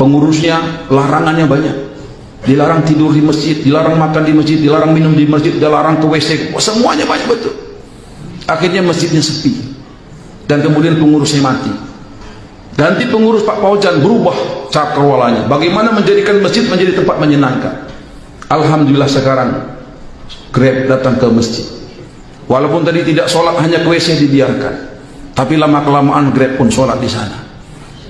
pengurusnya larangannya banyak. Dilarang tidur di masjid dilarang makan di masjid dilarang minum di masjid dilarang ke WC semuanya banyak betul. Akhirnya masjidnya sepi. Dan kemudian pengurusnya mati. Ganti pengurus Pak Paujan berubah cakrawalanya bagaimana menjadikan masjid menjadi tempat menyenangkan. Alhamdulillah sekarang Grab datang ke masjid. Walaupun tadi tidak sholat hanya ke WC dibiarkan. Tapi lama kelamaan Grab pun sholat di sana.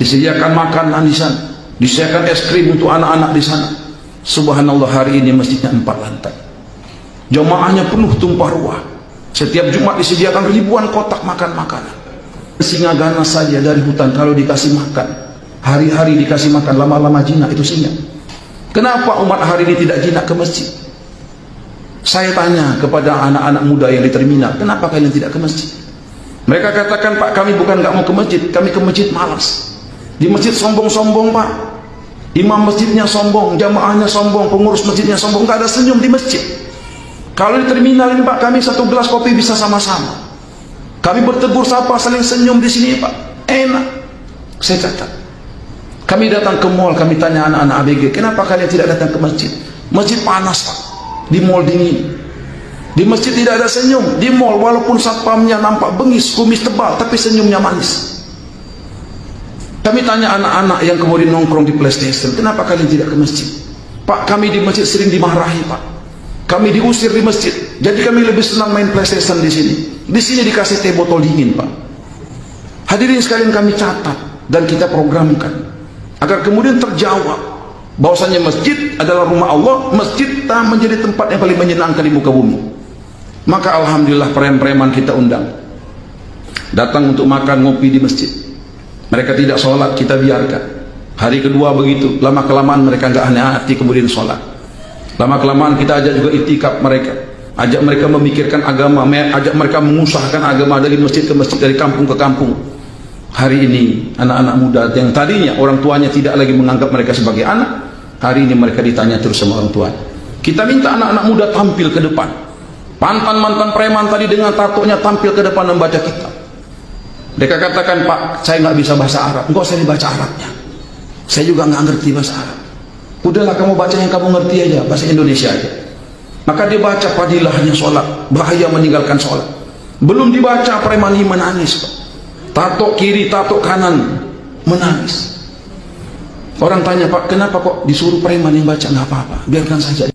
Disediakan makanan di sana disediakan es krim untuk anak-anak di sana. Subhanallah hari ini masjidnya empat lantai. Jemaahnya penuh tumpah ruah. Setiap Jumat disediakan ribuan kotak makan makanan singa ganas saja dari hutan kalau dikasih makan. Hari-hari dikasih makan lama-lama jinak itu singa. Kenapa umat hari ini tidak jinak ke masjid? Saya tanya kepada anak-anak muda yang di terminal, kenapa kalian tidak ke masjid? Mereka katakan, Pak, kami bukan nggak mau ke masjid, kami ke masjid malas. Di masjid sombong-sombong, Pak. Imam masjidnya sombong, jamaahnya sombong, pengurus masjidnya sombong, nggak ada senyum di masjid. Kalau di terminal ini, Pak, kami satu gelas kopi bisa sama-sama. Kami bertegur sapa, saling senyum di sini, Pak. Enak. Saya catat. Kami datang ke mall, kami tanya anak-anak ABG, kenapa kalian tidak datang ke masjid? Masjid panas, Pak di mall dingin di masjid tidak ada senyum di mall walaupun satpamnya nampak bengis kumis tebal tapi senyumnya manis kami tanya anak-anak yang kemudian nongkrong di playstation kenapa kalian tidak ke masjid? Pak kami di masjid sering dimarahi pak. Kami diusir di masjid. Jadi kami lebih senang main playstation di sini. Di sini dikasih teh botol dingin pak. Hadirin sekalian kami catat dan kita programkan agar kemudian terjawab bahwasanya masjid adalah rumah Allah masjid tak menjadi tempat yang paling menyenangkan di muka bumi. Maka Alhamdulillah preman-preman kita undang datang untuk makan ngopi di masjid mereka tidak sholat kita biarkan hari kedua begitu lama kelamaan mereka nggak aneh hati kemudian sholat lama kelamaan kita ajak juga itikaf mereka ajak mereka memikirkan agama ajak mereka mengusahakan agama dari masjid ke masjid dari kampung ke kampung hari ini anak-anak muda yang tadinya orang tuanya tidak lagi menganggap mereka sebagai anak Hari ini mereka ditanya terus sama orang tua. Kita minta anak-anak muda tampil ke depan. Mantan-mantan preman tadi dengan tatonya tampil ke depan membaca kitab. Mereka katakan, Pak, saya nggak bisa bahasa Arab. Enggak usah dibaca Arabnya. Saya juga nggak ngerti bahasa Arab. Udahlah kamu baca yang kamu ngerti aja, bahasa Indonesia aja. Maka dia baca padilahnya sholat, bahaya meninggalkan sholat. Belum dibaca preman ini menangis. Pak. Tato kiri, tato kanan, menangis. Orang tanya Pak, kenapa kok disuruh preman yang baca? Nggak apa-apa, biarkan saja.